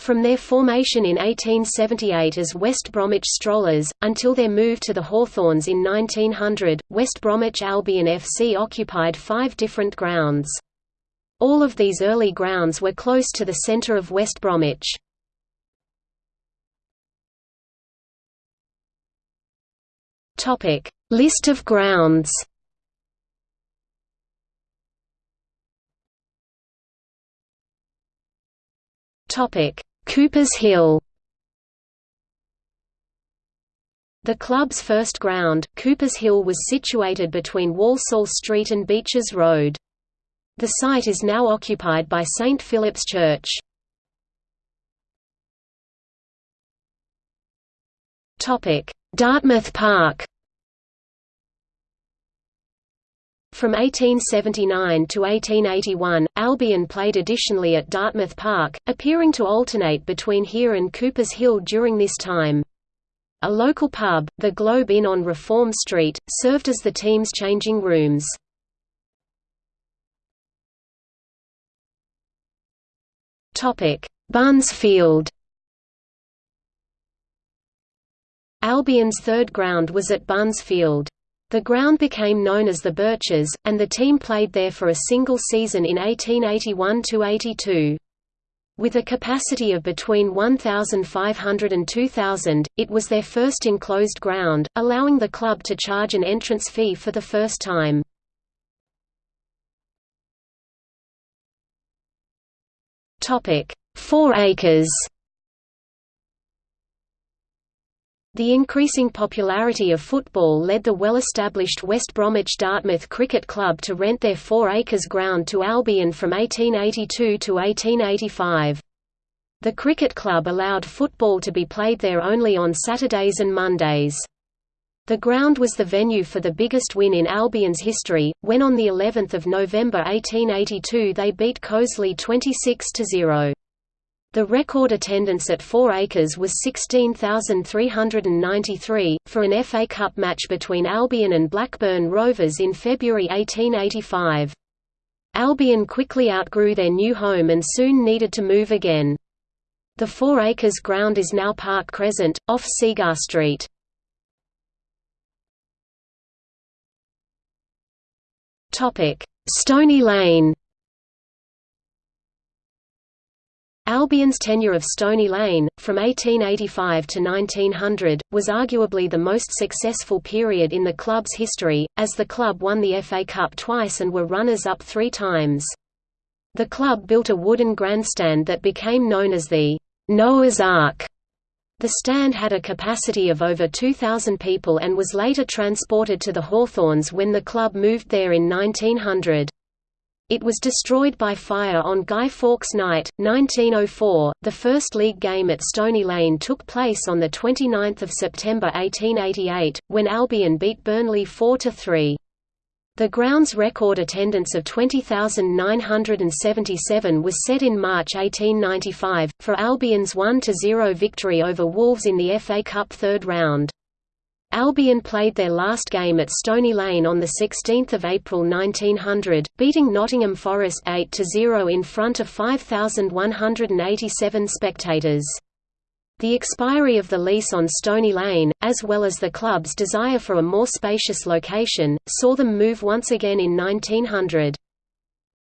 From their formation in 1878 as West Bromwich Strollers, until their move to the Hawthorns in 1900, West Bromwich Albion FC occupied five different grounds. All of these early grounds were close to the centre of West Bromwich. List of grounds Topic Coopers Hill The club's first ground, Coopers Hill was situated between Walsall Street and Beeches Road. The site is now occupied by St Philip's Church. Dartmouth Park From 1879 to 1881, Albion played additionally at Dartmouth Park, appearing to alternate between here and Coopers Hill during this time. A local pub, the Globe Inn on Reform Street, served as the team's changing rooms. Barnes Field Albion's third ground was at Barnes Field. The ground became known as the Birches, and the team played there for a single season in 1881–82. With a capacity of between 1,500 and 2,000, it was their first enclosed ground, allowing the club to charge an entrance fee for the first time. Four acres The increasing popularity of football led the well-established West Bromwich Dartmouth Cricket Club to rent their four acres ground to Albion from 1882 to 1885. The cricket club allowed football to be played there only on Saturdays and Mondays. The ground was the venue for the biggest win in Albion's history, when on the 11th of November 1882 they beat Coseley 26–0. The record attendance at Four Acres was 16,393, for an FA Cup match between Albion and Blackburn Rovers in February 1885. Albion quickly outgrew their new home and soon needed to move again. The Four Acres ground is now Park Crescent, off Seagar Street. Stony Lane Albion's tenure of Stony Lane, from 1885 to 1900, was arguably the most successful period in the club's history, as the club won the FA Cup twice and were runners-up three times. The club built a wooden grandstand that became known as the Noah's Ark. The stand had a capacity of over 2,000 people and was later transported to the Hawthorns when the club moved there in 1900. It was destroyed by fire on Guy Fawkes Night, 1904. The first league game at Stony Lane took place on 29 September 1888, when Albion beat Burnley 4–3. The ground's record attendance of 20,977 was set in March 1895, for Albion's 1–0 victory over Wolves in the FA Cup third round. Albion played their last game at Stony Lane on 16 April 1900, beating Nottingham Forest 8–0 in front of 5,187 spectators. The expiry of the lease on Stony Lane, as well as the club's desire for a more spacious location, saw them move once again in 1900.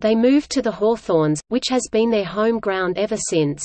They moved to the Hawthorns, which has been their home ground ever since.